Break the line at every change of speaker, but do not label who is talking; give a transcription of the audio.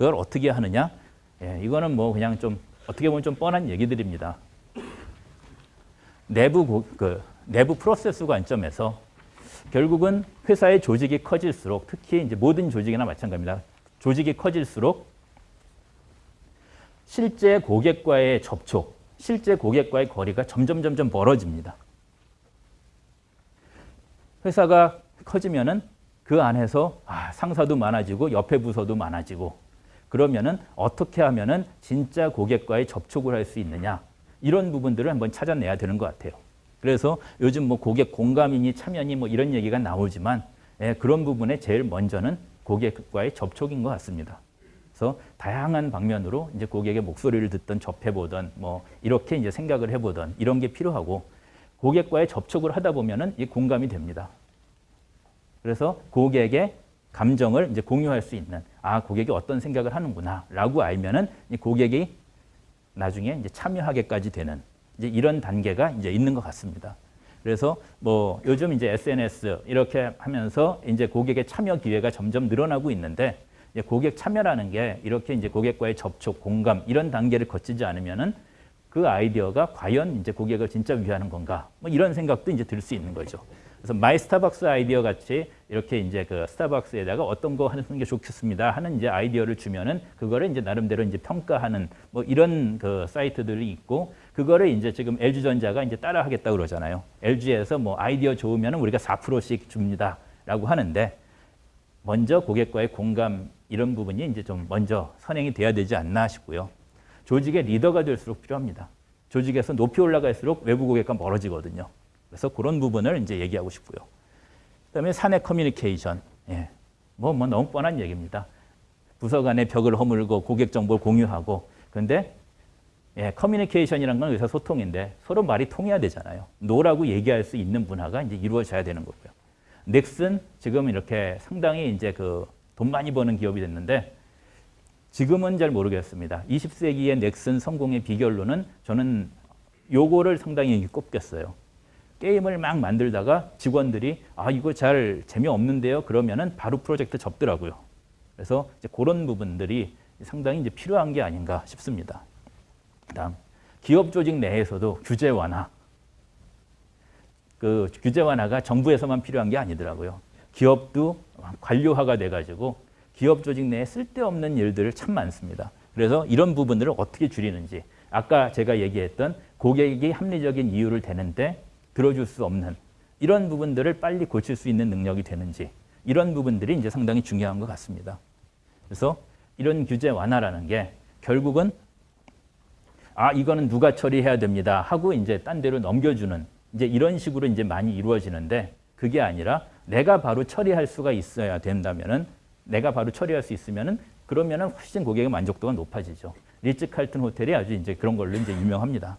그걸 어떻게 하느냐? 예, 이거는 뭐 그냥 좀 어떻게 보면 좀 뻔한 얘기들입니다. 내부 고, 그 내부 프로세스 관점에서 결국은 회사의 조직이 커질수록 특히 이제 모든 조직이나 마찬가지입니다. 조직이 커질수록 실제 고객과의 접촉, 실제 고객과의 거리가 점점 점점 멀어집니다. 회사가 커지면은 그 안에서 아, 상사도 많아지고 옆에 부서도 많아지고 그러면은 어떻게 하면은 진짜 고객과의 접촉을 할 수 있느냐 이런 부분들을 한번 찾아내야 되는 것 같아요. 그래서 요즘 뭐 고객 공감이니 참여니 뭐 이런 얘기가 나오지만 예, 그런 부분에 제일 먼저는 고객과의 접촉인 것 같습니다. 그래서 다양한 방면으로 이제 고객의 목소리를 듣던 접해보던 뭐 이렇게 이제 생각을 해보던 이런 게 필요하고 고객과의 접촉을 하다 보면은 이 공감이 됩니다. 그래서 고객의 감정을 이제 공유할 수 있는 아 고객이 어떤 생각을 하는구나 라고 알면은 이 고객이 나중에 이제 참여하게까지 되는 이제 이런 단계가 이제 있는 것 같습니다. 그래서 뭐 요즘 이제 SNS 이렇게 하면서 이제 고객의 참여 기회가 점점 늘어나고 있는데 고객 참여라는 게 이렇게 이제 고객과의 접촉, 공감 이런 단계를 거치지 않으면은 그 아이디어가 과연 이제 고객을 진짜 위하는 건가? 뭐 이런 생각도 이제 들 수 있는 거죠. 그래서 My Starbucks Idea 같이 이렇게 이제 그 스타벅스에다가 어떤 거 하는 게 좋겠습니다 하는 이제 아이디어를 주면은 그거를 이제 나름대로 이제 평가하는 뭐 이런 그 사이트들이 있고 그거를 이제 지금 LG전자가 이제 따라 하겠다 그러잖아요. LG에서 뭐 아이디어 좋으면은 우리가 4%씩 줍니다라고 하는데 먼저 고객과의 공감 이런 부분이 이제 좀 먼저 선행이 돼야 되지 않나 싶고요. 조직의 리더가 될수록 필요합니다. 조직에서 높이 올라갈수록 외부 고객과 멀어지거든요. 그래서 그런 부분을 이제 얘기하고 싶고요. 그다음에 사내 커뮤니케이션. 예. 뭐, 뭐 너무 뻔한 얘기입니다. 부서 간의 벽을 허물고 고객 정보를 공유하고 근데 예, 커뮤니케이션이란 건 의사 소통인데 서로 말이 통해야 되잖아요. no라고 얘기할 수 있는 문화가 이제 이루어져야 되는 거고요. 넥슨 지금 이렇게 상당히 이제 그 돈 많이 버는 기업이 됐는데 지금은 잘 모르겠습니다. 20세기의 넥슨 성공의 비결로는 저는 요거를 상당히 꼽겠어요. 게임을 막 만들다가 직원들이 아 이거 잘 재미없는데요. 그러면은 바로 프로젝트 접더라고요. 그래서 이제 그런 부분들이 상당히 이제 필요한 게 아닌가 싶습니다. 다음 기업 조직 내에서도 규제 완화. 그 규제 완화가 정부에서만 필요한 게 아니더라고요. 기업도 관료화가 돼가지고 기업 조직 내에 쓸데없는 일들을 참 많습니다. 그래서 이런 부분들을 어떻게 줄이는지 아까 제가 얘기했던 고객이 합리적인 이유를 대는데 들어줄 수 없는 이런 부분들을 빨리 고칠 수 있는 능력이 되는지 이런 부분들이 이제 상당히 중요한 것 같습니다. 그래서 이런 규제 완화라는 게 결국은 아 이거는 누가 처리해야 됩니다 하고 이제 딴 데로 넘겨주는 이제 이런 식으로 이제 많이 이루어지는데 그게 아니라 내가 바로 처리할 수가 있어야 된다면은 내가 바로 처리할 수 있으면은 그러면은 훨씬 고객의 만족도가 높아지죠. 리츠 칼튼 호텔이 아주 이제 그런 걸로 이제 유명합니다.